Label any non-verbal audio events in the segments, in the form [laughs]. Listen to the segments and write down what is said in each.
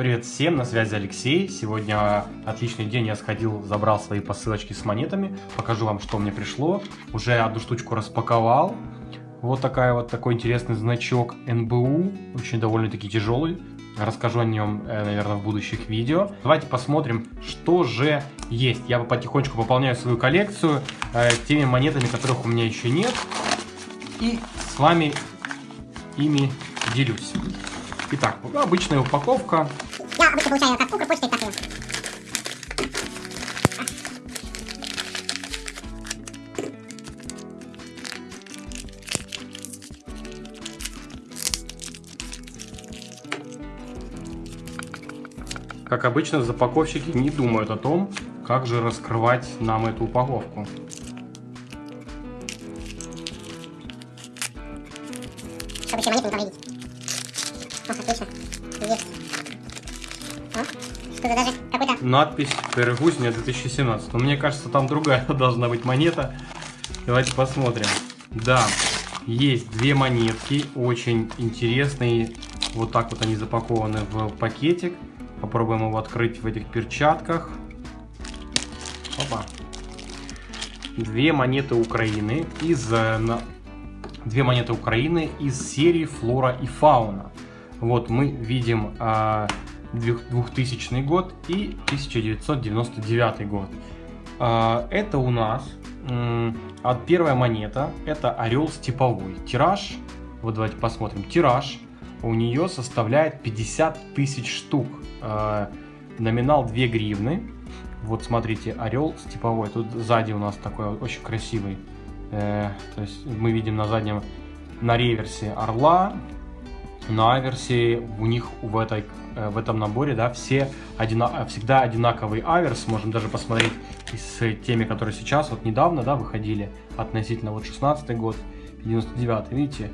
Привет всем, на связи Алексей. Сегодня отличный день, я сходил, забрал свои посылочки с монетами. Покажу вам, что мне пришло. Уже одну штучку распаковал. Вот такая вот такой интересный значок НБУ, очень довольно-таки тяжелый. Расскажу о нем, э, наверное, в будущих видео. Давайте посмотрим, что же есть. Я потихонечку пополняю свою коллекцию э, теми монетами, которых у меня еще нет. И с вами ими делюсь. Итак, обычная упаковка. Я обычно получаю как Укрпочтой, так и Как обычно, запаковщики не думают о том, как же раскрывать нам эту упаковку. Чтобы еще монеты не повредить. О, отлично. Есть. Что-то даже какой-то... Надпись «Перегузня 2017». Но мне кажется, там другая [laughs] должна быть монета. Давайте посмотрим. Да, есть две монетки, очень интересные. Вот так вот они запакованы в пакетик. Попробуем его открыть в этих перчатках. Опа. Две монеты Украины из э, две монеты Украины из серии Флора и Фауна. Вот мы видим э, 2000 год и 1999 год. Э, это у нас от первая монета, это орел степовой. Тираж, вот давайте посмотрим, тираж у нее составляет 50 тысяч штук. Э, номинал 2 гривны. Вот смотрите, орел степовой. Тут сзади у нас такой очень красивый. Э, то есть мы видим на заднем, на реверсе орла. На аверсе у них в, этой, в этом наборе да, все одина, всегда одинаковый аверс. Можем даже посмотреть с теми, которые сейчас, вот недавно да, выходили, относительно вот 16 год, 99 видите,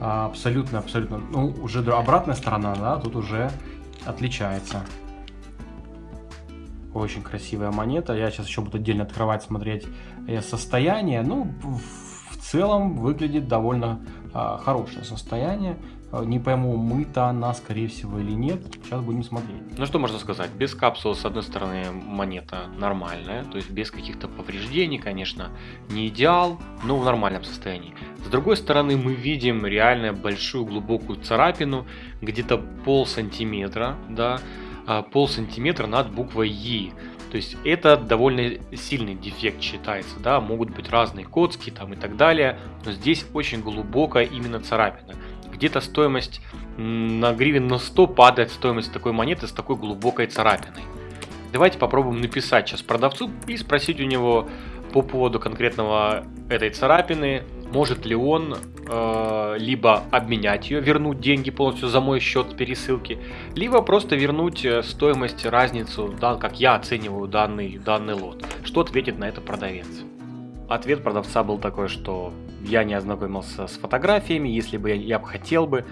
абсолютно, абсолютно, ну, уже обратная сторона, да, тут уже отличается. Очень красивая монета. Я сейчас еще буду отдельно открывать, смотреть э, состояние. Ну, в целом выглядит довольно а, хорошее состояние. А, не пойму, мыта она, скорее всего, или нет. Сейчас будем смотреть. Ну что можно сказать? Без капсулы, с одной стороны, монета нормальная. То есть без каких-то повреждений, конечно. Не идеал, но в нормальном состоянии. С другой стороны, мы видим реально большую глубокую царапину. Где-то пол сантиметра, да. А, пол сантиметра над буквой И. То есть это довольно сильный дефект считается, да, могут быть разные коцки там и так далее, но здесь очень глубокая именно царапина. Где-то стоимость на гривен на 100 падает стоимость такой монеты с такой глубокой царапиной. Давайте попробуем написать сейчас продавцу и спросить у него по поводу конкретного этой царапины, может ли он э, либо обменять ее, вернуть деньги полностью за мой счет пересылки, либо просто вернуть э, стоимость, разницу, да, как я оцениваю данный, данный лот. Что ответит на это продавец? Ответ продавца был такой, что я не ознакомился с фотографиями, если бы я, я бы хотел бы,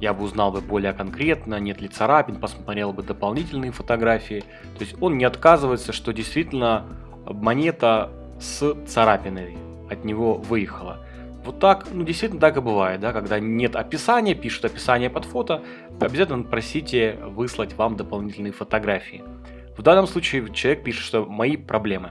я бы узнал бы более конкретно, нет ли царапин, посмотрел бы дополнительные фотографии. То есть он не отказывается, что действительно монета с царапиной от него выехала. Вот так, ну действительно так и бывает, да, когда нет описания, пишут описание под фото, обязательно просите выслать вам дополнительные фотографии. В данном случае человек пишет, что мои проблемы.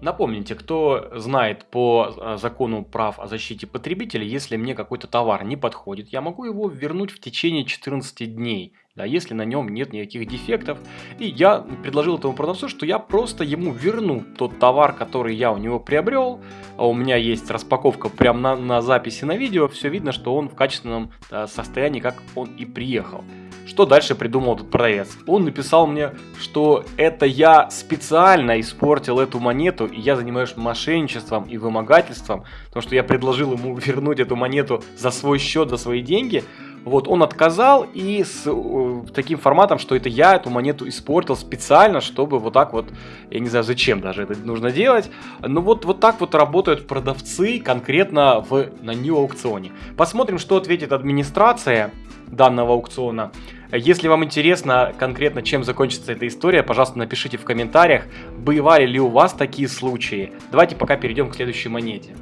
Напомните, кто знает по э, закону прав о защите потребителя, если мне какой-то товар не подходит, я могу его вернуть в течение 14 дней да, если на нем нет никаких дефектов. И я предложил этому продавцу, что я просто ему верну тот товар, который я у него приобрел. А у меня есть распаковка прямо на, на записи на видео, все видно, что он в качественном да, состоянии, как он и приехал. Что дальше придумал этот продавец? Он написал мне, что это я специально испортил эту монету, и я занимаюсь мошенничеством и вымогательством, потому что я предложил ему [laughs] вернуть эту монету за свой счет, за свои деньги, вот, он отказал и с э, таким форматом, что это я эту монету испортил специально, чтобы вот так вот, я не знаю зачем даже это нужно делать, но вот, вот так вот работают продавцы конкретно в, на New аукционе. Посмотрим, что ответит администрация данного аукциона. Если вам интересно конкретно, чем закончится эта история, пожалуйста, напишите в комментариях, бывали ли у вас такие случаи. Давайте пока перейдем к следующей монете.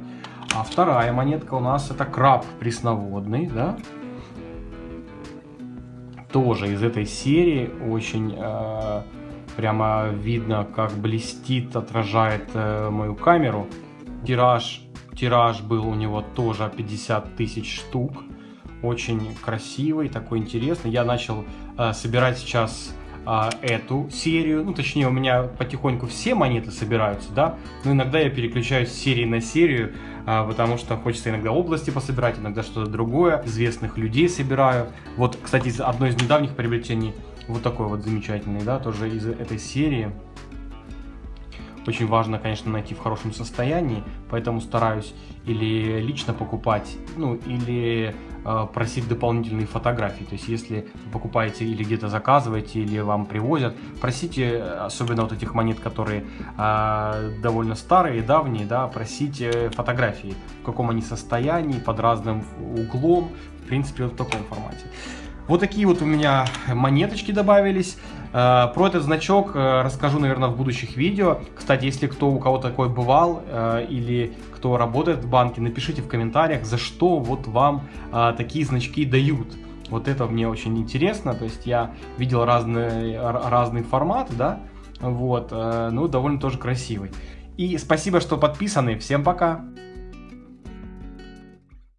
А вторая монетка у нас это краб пресноводный, да? тоже из этой серии. Очень э, прямо видно, как блестит, отражает э, мою камеру. Тираж, тираж был у него тоже 50 тысяч штук. Очень красивый, такой интересный. Я начал э, собирать сейчас а, эту серию. Ну, точнее, у меня потихоньку все монеты собираются, да. Но иногда я переключаюсь с серии на серию, а, потому что хочется иногда области пособирать, иногда что-то другое. Известных людей собираю. Вот, кстати, одно из недавних приобретений, вот такой вот замечательный, да, тоже из этой серии. Очень важно, конечно, найти в хорошем состоянии, поэтому стараюсь или лично покупать, ну, или Э, просить дополнительные фотографии. То есть, если вы покупаете или где-то заказываете, или вам привозят, просите, особенно вот этих монет, которые э, довольно старые, давние, да, просите фотографии, в каком они состоянии, под разным углом, в принципе, вот в таком формате. Вот такие вот у меня монеточки добавились. Э, про этот значок э, расскажу, наверное, в будущих видео. Кстати, если кто у кого такой бывал э, или кто работает в банке, напишите в комментариях, за что вот вам такие значки дают. Вот это мне очень интересно. То есть я видел разные, разные форматы, да, вот, ну довольно тоже красивый. И спасибо, что подписаны. Всем пока!